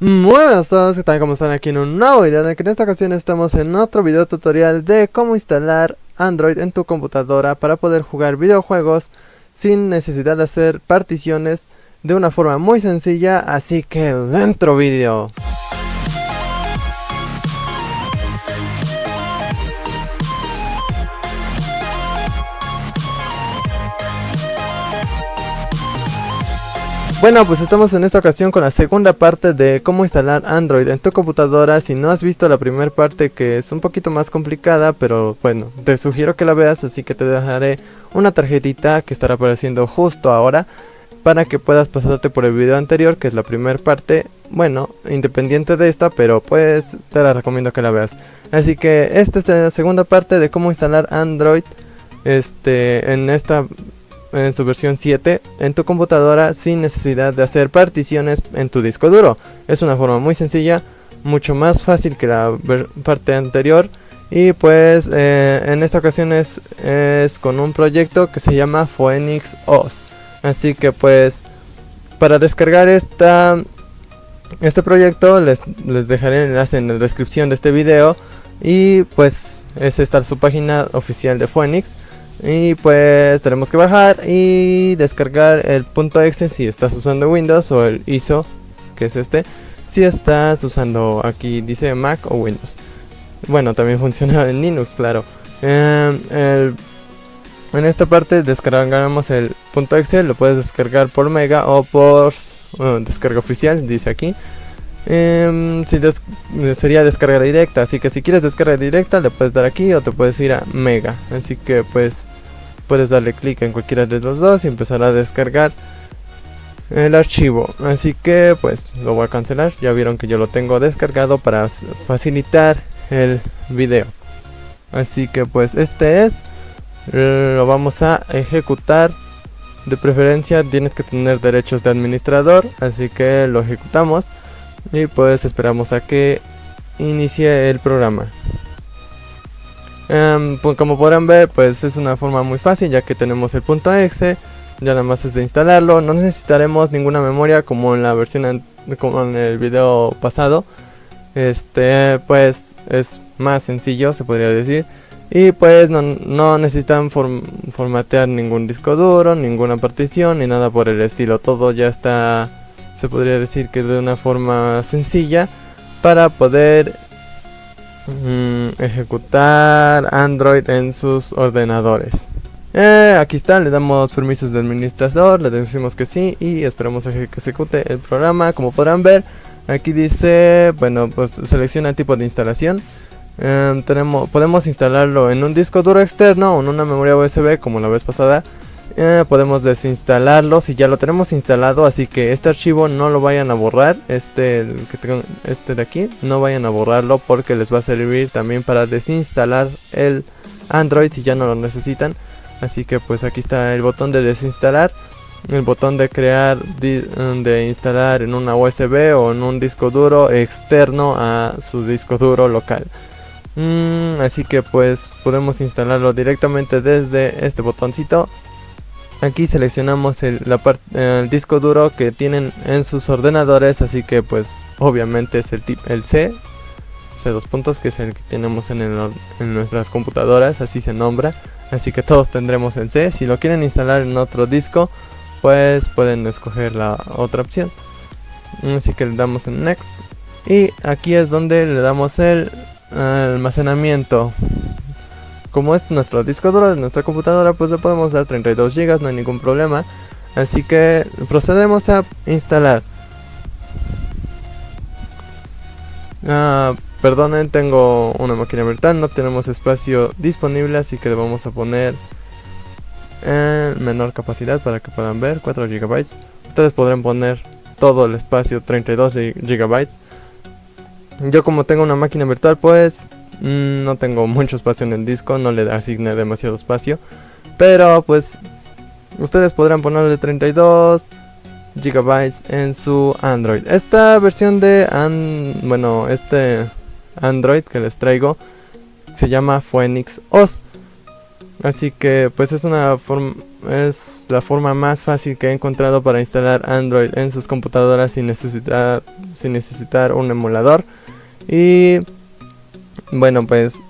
Muy buenas a todos, ¿qué tal? ¿Cómo están? Aquí en un nuevo video en que en esta ocasión estamos en otro video tutorial de cómo instalar Android en tu computadora para poder jugar videojuegos sin necesidad de hacer particiones de una forma muy sencilla, así que dentro video. Bueno, pues estamos en esta ocasión con la segunda parte de cómo instalar Android en tu computadora. Si no has visto la primera parte que es un poquito más complicada, pero bueno, te sugiero que la veas, así que te dejaré una tarjetita que estará apareciendo justo ahora para que puedas pasarte por el video anterior, que es la primera parte. Bueno, independiente de esta, pero pues te la recomiendo que la veas. Así que esta es la segunda parte de cómo instalar Android este en esta en su versión 7 en tu computadora sin necesidad de hacer particiones en tu disco duro. Es una forma muy sencilla, mucho más fácil que la parte anterior y pues eh, en esta ocasión es, con un proyecto que se llama Phoenix OS. Así que pues para descargar esta, este proyecto les, les dejaré el enlace en la descripción de este video y pues es esta su página oficial de Phoenix. Y pues tenemos que bajar y descargar el punto .exe si estás usando Windows o el ISO, que es este, si estás usando aquí dice Mac o Windows. Bueno, también funciona en Linux, claro. Em, en esta parte descargamos el punto .exe, lo puedes descargar por Mega o por descarga oficial, dice aquí. Eh, si sería descarga directa, así que si quieres descarga directa le puedes dar aquí o te puedes ir a Mega. Así que pues puedes darle clic en cualquiera de los dos y empezar a descargar el archivo. Así que pues lo voy a cancelar. Ya vieron que yo lo tengo descargado para facilitar el video. Así que pues este es. Lo vamos a ejecutar. De preferencia tienes que tener derechos de administrador. Así que lo ejecutamos y pues esperamos a que inicie el programa. Em, pues como podrán ver pues es una forma muy fácil ya que tenemos el punto exe ya nada más es de instalarlo. No necesitaremos ninguna memoria como en la versión como en el video pasado. Este pues es más sencillo se podría decir. Y pues no, no necesitan formatear ningún disco duro ninguna partición ni nada por el estilo. Todo ya está se podría decir que de una forma sencilla para poder mm, ejecutar Android en sus ordenadores. Eh, aquí está, le damos permisos de administrador, le decimos que sí y esperamos a que ejecute el programa. Como podrán ver, aquí dice, bueno, pues selecciona el tipo de instalación. Em, tenemos, podemos instalarlo en un disco duro externo o en una memoria USB como la vez pasada eh, podemos desinstalarlo si ya lo tenemos instalado así que este archivo no lo vayan a borrar este que tengo, este de aquí no vayan a borrarlo porque les va a servir también para desinstalar el android si ya no lo necesitan. Así que pues aquí está el botón de desinstalar el botón de crear de instalar en una USB o en un disco duro externo a su disco duro local. Mm, así que pues podemos instalarlo directamente desde este botoncito Aquí seleccionamos el, disco duro que tienen en sus ordenadores, así que pues obviamente es el, el C, C2 puntos, que es el que tenemos en, en nuestras computadoras, así se nombra. Así que todos tendremos el C. Si lo quieren instalar en otro disco, pues pueden escoger la otra opción. Así que le damos en Next. Y aquí es donde le damos el almacenamiento como es nuestro disco duro de nuestra computadora, pues le podemos dar 32 GB, no hay ningún problema. Así que procedemos a instalar. Ah, perdonen, tengo una máquina virtual, no tenemos espacio disponible, así que le vamos a poner en menor capacidad para que puedan ver, 4 GB. Ustedes podrán poner todo el espacio, 32 GB. Yo como tengo una máquina virtual, pues Mm, no tengo mucho espacio en el disco, no le asigné demasiado espacio. Pero pues ustedes podrán ponerle 32 GB en su Android. Esta versión de bueno, este Android que les traigo se llama Phoenix OS. Así que pues es una forma es la forma más fácil que he encontrado para instalar Android en sus computadoras sin necesitar sin necesitar un emulador. Y bueno, pues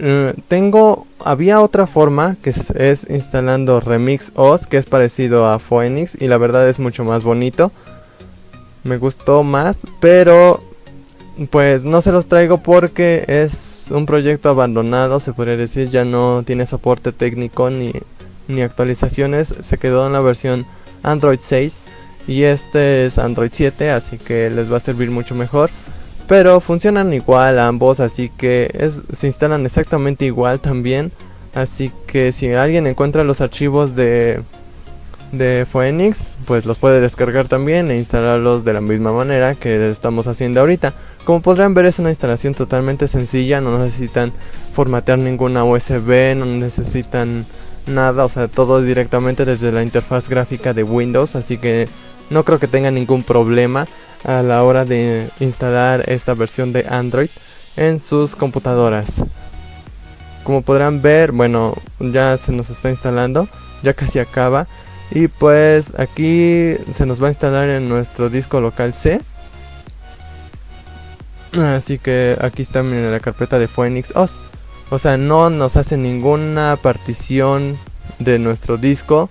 eh, tengo había otra forma que es, instalando Remix OS que es parecido a Phoenix y la verdad es mucho más bonito. Me gustó más, pero pues no se los traigo porque es un proyecto abandonado, se podría decir, ya no tiene soporte técnico ni, ni actualizaciones, se quedó en la versión Android 6 y este es Android 7, así que les va a servir mucho mejor. Pero funcionan igual ambos, así que es, se instalan exactamente igual también. Así que si alguien encuentra los archivos de, Phoenix, pues los puede descargar también e instalarlos de la misma manera que estamos haciendo ahorita. Como podrán ver es una instalación totalmente sencilla, no necesitan formatear ninguna USB, no necesitan nada, o sea, todo directamente desde la interfaz gráfica de Windows, así que no creo que tengan ningún problema a la hora de instalar esta versión de Android en sus computadoras. Como podrán ver, bueno, ya se nos está instalando, ya casi acaba. Y pues aquí se nos va a instalar en nuestro disco local C. Así que aquí está en la carpeta de Phoenix OS. O sea, no nos hace ninguna partición de nuestro disco.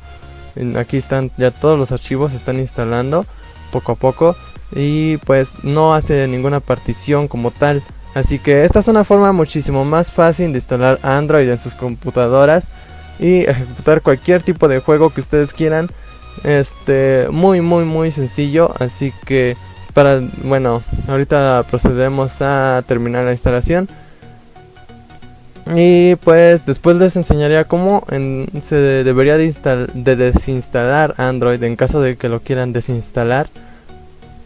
Aquí están ya todos los archivos se están instalando poco a poco y pues no hace ninguna partición como tal. Así que esta es una forma muchísimo más fácil de instalar Android en sus computadoras y ejecutar cualquier tipo de juego que ustedes quieran. Este, muy muy muy sencillo, así que para bueno, ahorita procedemos a terminar la instalación. Y pues después les enseñaría cómo se debería de, de desinstalar Android en caso de que lo quieran desinstalar.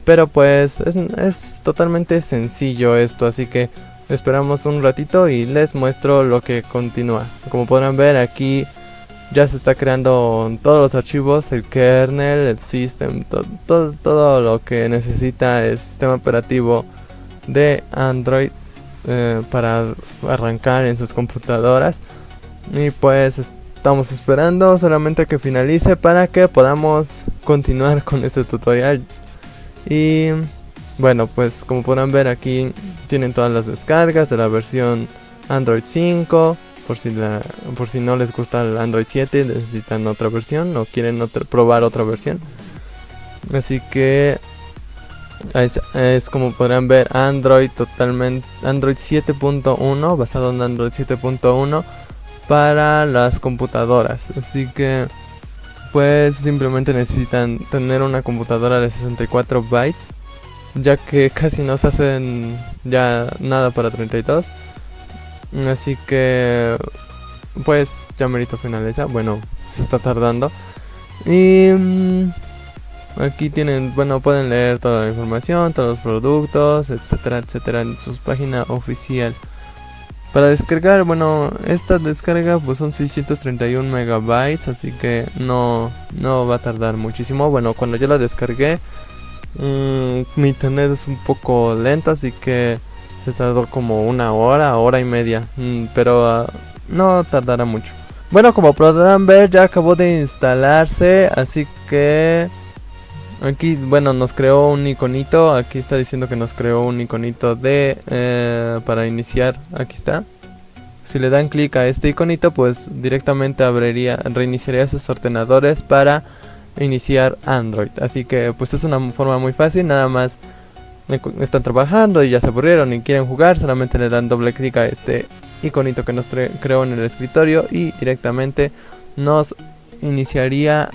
Pero pues es, totalmente sencillo esto, así que esperamos un ratito y les muestro lo que continúa. Como podrán ver aquí ya se está creando todos los archivos, el kernel, el system, todo, lo que necesita el sistema operativo de Android eh, para arrancar en sus computadoras. Y pues estamos esperando solamente que finalice para que podamos continuar con este tutorial. Y bueno, pues como podrán ver aquí tienen todas las descargas de la versión Android 5. Por si, la, por si no les gusta el Android 7, necesitan otra versión o quieren probar otra versión. Así que es, como podrán ver Android totalmente Android 7.1 basado en Android 7.1 para las computadoras. Así que pues simplemente necesitan tener una computadora de 64 bytes ya que casi no se hacen ya nada para 32 así que pues ya merito finaliza. Bueno se está tardando. Y mm, aquí tienen bueno pueden leer toda la información todos los productos etcétera etcétera en su página oficial para descargar, bueno, esta descarga pues son 631 megabytes, así que no, no va a tardar muchísimo. Bueno, cuando yo la descargué, mmm, mi internet es un poco lento, así que se tardó como una hora, hora y media, mm, pero uh, no tardará mucho. Bueno, como podrán ver, ya acabó de instalarse, así que Aquí, bueno, nos creó un iconito. Aquí está diciendo que nos creó un iconito de... Eh, para iniciar. Aquí está. Si le dan clic a este iconito, pues directamente abriría, reiniciaría sus ordenadores para iniciar Android. Así que pues es una forma muy fácil. Nada más están trabajando y ya se aburrieron y quieren jugar. Solamente le dan doble clic a este iconito que nos creó en el escritorio y directamente nos iniciaría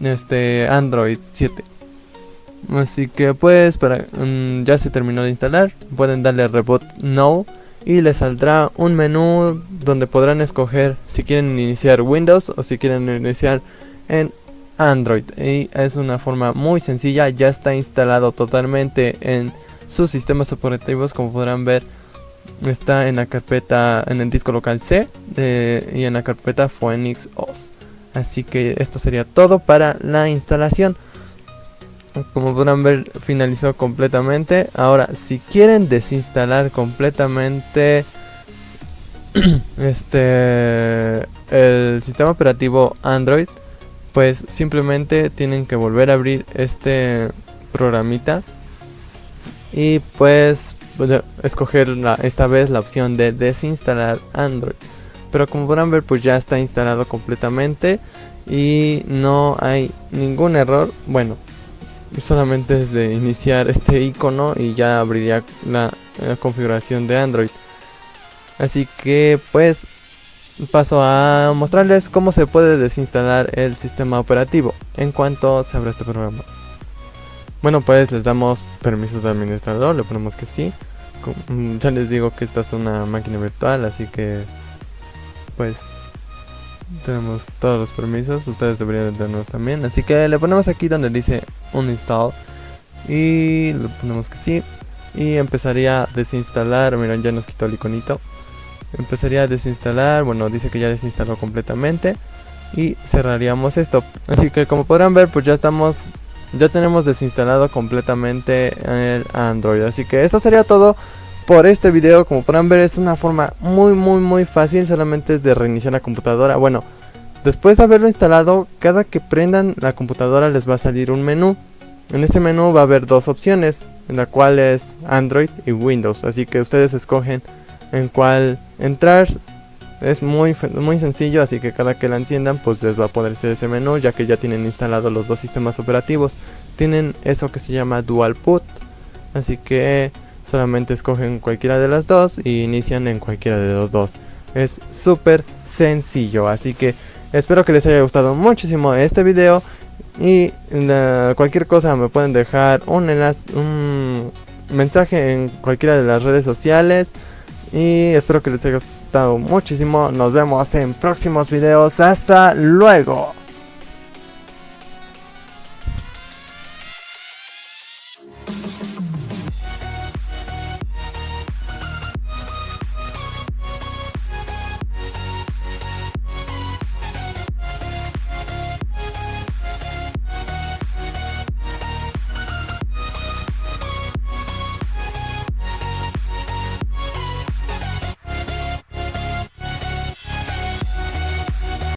este Android 7. Así que pues para mm, ya se terminó de instalar, pueden darle reboot no y les saldrá un menú donde podrán escoger si quieren iniciar Windows o si quieren iniciar en Android. Y es una forma muy sencilla, ya está instalado totalmente en sus sistemas operativos, como podrán ver. Está en la carpeta, en el disco local C y en la carpeta Phoenix OS. Así que esto sería todo para la instalación. Como podrán ver finalizó completamente. Ahora si quieren desinstalar completamente este el sistema operativo Android pues simplemente tienen que volver a abrir este programita y pues, pues escoger esta vez la opción de desinstalar Android pero como podrán ver pues ya está instalado completamente y no hay ningún error bueno solamente es de iniciar este icono y ya abriría la, configuración de Android. Así que pues paso a mostrarles cómo se puede desinstalar el sistema operativo en cuanto se abra este programa. Bueno pues les damos permisos de administrador le ponemos que sí. Mm, ya les digo que esta es una máquina virtual así que pues tenemos todos los permisos, ustedes deberían tenerlos también, así que le ponemos aquí donde dice uninstall. Y le ponemos que sí. Y empezaría a desinstalar, miren ya nos quitó el iconito. Empezaría a desinstalar, bueno dice que ya desinstaló completamente. Y cerraríamos esto, así que como podrán ver pues ya estamos ya tenemos desinstalado completamente el Android, así que eso sería todo por este video como podrán ver es una forma muy muy muy fácil solamente es de reiniciar la computadora. Bueno después de haberlo instalado cada que prendan la computadora les va a salir un menú. En ese menú va a haber dos opciones en la cual es Android y Windows. Así que ustedes escogen en cuál entrar. Es muy, muy sencillo así que cada que la enciendan pues les va a ponerse ese menú ya que ya tienen instalado los dos sistemas operativos. Tienen eso que se llama dual boot así que solamente escogen cualquiera de las dos y inician en cualquiera de los dos. Es súper sencillo, así que espero que les haya gustado muchísimo este video y cualquier cosa me pueden dejar un enlace, un mensaje en cualquiera de las redes sociales y espero que les haya gustado muchísimo. Nos vemos en próximos videos. Hasta luego.